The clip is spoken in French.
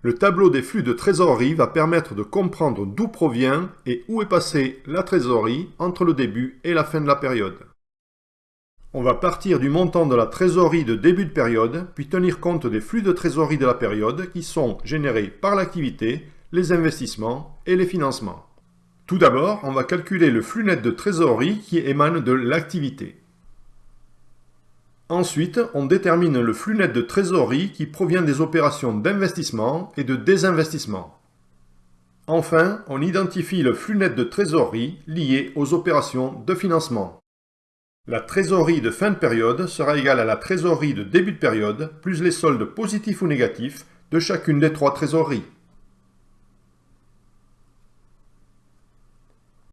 Le tableau des flux de trésorerie va permettre de comprendre d'où provient et où est passée la trésorerie entre le début et la fin de la période. On va partir du montant de la trésorerie de début de période, puis tenir compte des flux de trésorerie de la période qui sont générés par l'activité, les investissements et les financements. Tout d'abord, on va calculer le flux net de trésorerie qui émane de l'activité. Ensuite, on détermine le flux net de trésorerie qui provient des opérations d'investissement et de désinvestissement. Enfin, on identifie le flux net de trésorerie lié aux opérations de financement. La trésorerie de fin de période sera égale à la trésorerie de début de période plus les soldes positifs ou négatifs de chacune des trois trésoreries.